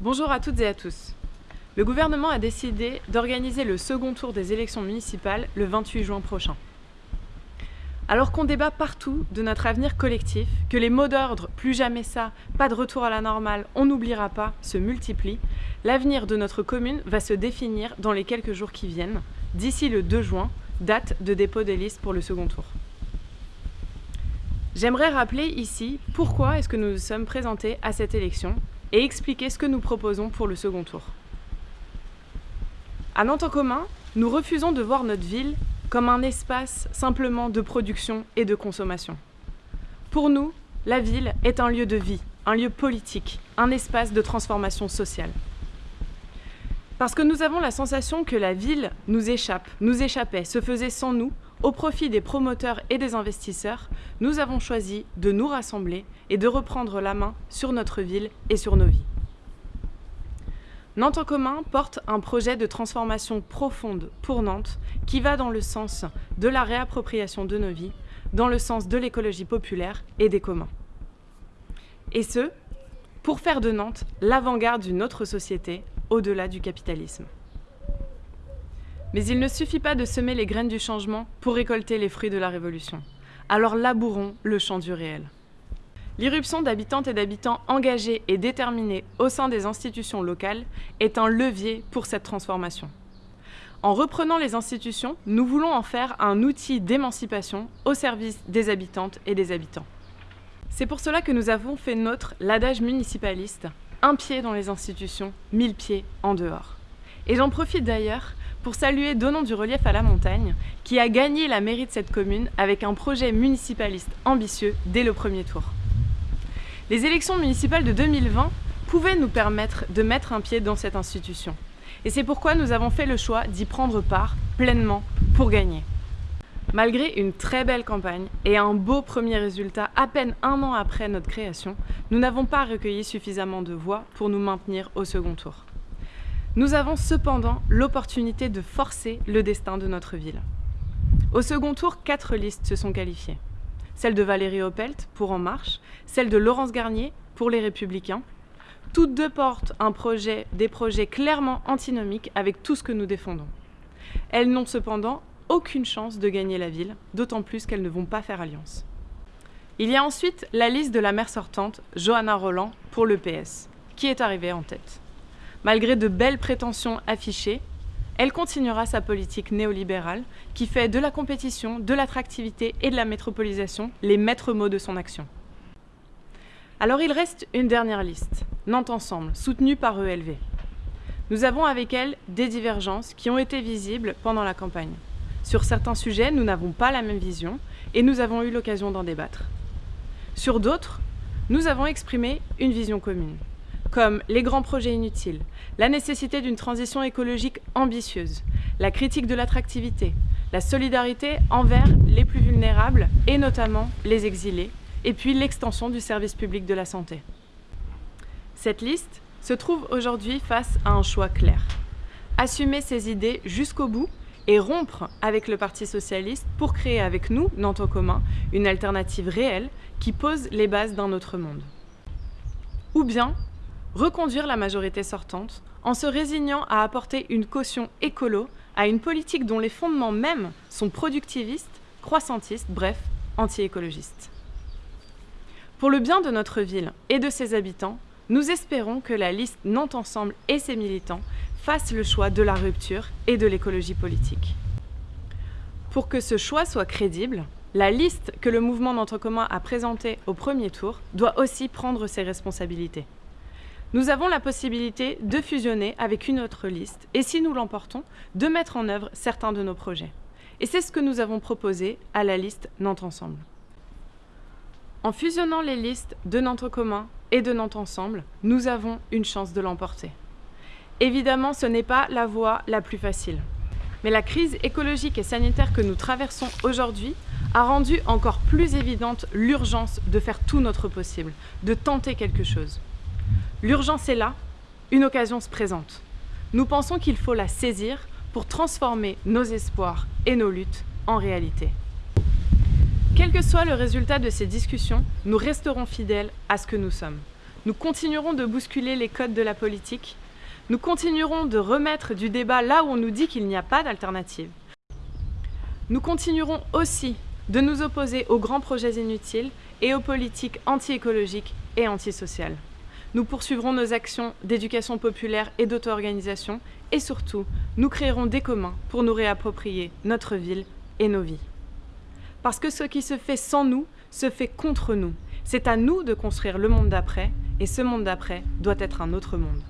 Bonjour à toutes et à tous. Le gouvernement a décidé d'organiser le second tour des élections municipales le 28 juin prochain. Alors qu'on débat partout de notre avenir collectif, que les mots d'ordre « plus jamais ça »,« pas de retour à la normale »,« on n'oubliera pas » se multiplient, l'avenir de notre commune va se définir dans les quelques jours qui viennent, d'ici le 2 juin, date de dépôt des listes pour le second tour. J'aimerais rappeler ici pourquoi est-ce que nous nous sommes présentés à cette élection et expliquer ce que nous proposons pour le second tour. À Nantes en commun, nous refusons de voir notre ville comme un espace simplement de production et de consommation. Pour nous, la ville est un lieu de vie, un lieu politique, un espace de transformation sociale. Parce que nous avons la sensation que la ville nous échappe, nous échappait, se faisait sans nous, au profit des promoteurs et des investisseurs, nous avons choisi de nous rassembler et de reprendre la main sur notre ville et sur nos vies. Nantes en commun porte un projet de transformation profonde pour Nantes qui va dans le sens de la réappropriation de nos vies, dans le sens de l'écologie populaire et des communs. Et ce, pour faire de Nantes l'avant-garde d'une autre société au-delà du capitalisme. Mais il ne suffit pas de semer les graines du changement pour récolter les fruits de la révolution. Alors labourons le champ du réel. L'irruption d'habitantes et d'habitants engagés et déterminés au sein des institutions locales est un levier pour cette transformation. En reprenant les institutions, nous voulons en faire un outil d'émancipation au service des habitantes et des habitants. C'est pour cela que nous avons fait nôtre l'adage municipaliste « un pied dans les institutions, mille pieds en dehors ». Et j'en profite d'ailleurs pour saluer Donnant du relief à la montagne, qui a gagné la mairie de cette commune avec un projet municipaliste ambitieux dès le premier tour. Les élections municipales de 2020 pouvaient nous permettre de mettre un pied dans cette institution. Et c'est pourquoi nous avons fait le choix d'y prendre part pleinement pour gagner. Malgré une très belle campagne et un beau premier résultat à peine un an après notre création, nous n'avons pas recueilli suffisamment de voix pour nous maintenir au second tour. Nous avons cependant l'opportunité de forcer le destin de notre ville. Au second tour, quatre listes se sont qualifiées. Celle de Valérie Opelt pour En Marche, celle de Laurence Garnier pour Les Républicains. Toutes deux portent des projets clairement antinomiques avec tout ce que nous défendons. Elles n'ont cependant aucune chance de gagner la ville, d'autant plus qu'elles ne vont pas faire alliance. Il y a ensuite la liste de la maire sortante, Johanna Roland, pour le PS, qui est arrivée en tête. Malgré de belles prétentions affichées, elle continuera sa politique néolibérale qui fait de la compétition, de l'attractivité et de la métropolisation les maîtres mots de son action. Alors il reste une dernière liste, Nantes Ensemble, soutenue par ELV. Nous avons avec elle des divergences qui ont été visibles pendant la campagne. Sur certains sujets, nous n'avons pas la même vision et nous avons eu l'occasion d'en débattre. Sur d'autres, nous avons exprimé une vision commune comme les grands projets inutiles, la nécessité d'une transition écologique ambitieuse, la critique de l'attractivité, la solidarité envers les plus vulnérables et notamment les exilés, et puis l'extension du service public de la santé. Cette liste se trouve aujourd'hui face à un choix clair. Assumer ses idées jusqu'au bout et rompre avec le Parti Socialiste pour créer avec nous, Nantes en commun, une alternative réelle qui pose les bases d'un autre monde. Ou bien reconduire la majorité sortante en se résignant à apporter une caution écolo à une politique dont les fondements mêmes sont productivistes, croissantistes, bref, anti-écologistes. Pour le bien de notre ville et de ses habitants, nous espérons que la liste Nantes Ensemble et ses militants fassent le choix de la rupture et de l'écologie politique. Pour que ce choix soit crédible, la liste que le mouvement Nantes commun a présentée au premier tour doit aussi prendre ses responsabilités. Nous avons la possibilité de fusionner avec une autre liste et si nous l'emportons, de mettre en œuvre certains de nos projets. Et c'est ce que nous avons proposé à la liste Nantes Ensemble. En fusionnant les listes de Nantes commun et de Nantes Ensemble, nous avons une chance de l'emporter. Évidemment, ce n'est pas la voie la plus facile. Mais la crise écologique et sanitaire que nous traversons aujourd'hui a rendu encore plus évidente l'urgence de faire tout notre possible, de tenter quelque chose. L'urgence est là, une occasion se présente. Nous pensons qu'il faut la saisir pour transformer nos espoirs et nos luttes en réalité. Quel que soit le résultat de ces discussions, nous resterons fidèles à ce que nous sommes. Nous continuerons de bousculer les codes de la politique. Nous continuerons de remettre du débat là où on nous dit qu'il n'y a pas d'alternative. Nous continuerons aussi de nous opposer aux grands projets inutiles et aux politiques anti-écologiques et antisociales. Nous poursuivrons nos actions d'éducation populaire et d'auto-organisation et surtout, nous créerons des communs pour nous réapproprier notre ville et nos vies. Parce que ce qui se fait sans nous se fait contre nous. C'est à nous de construire le monde d'après et ce monde d'après doit être un autre monde.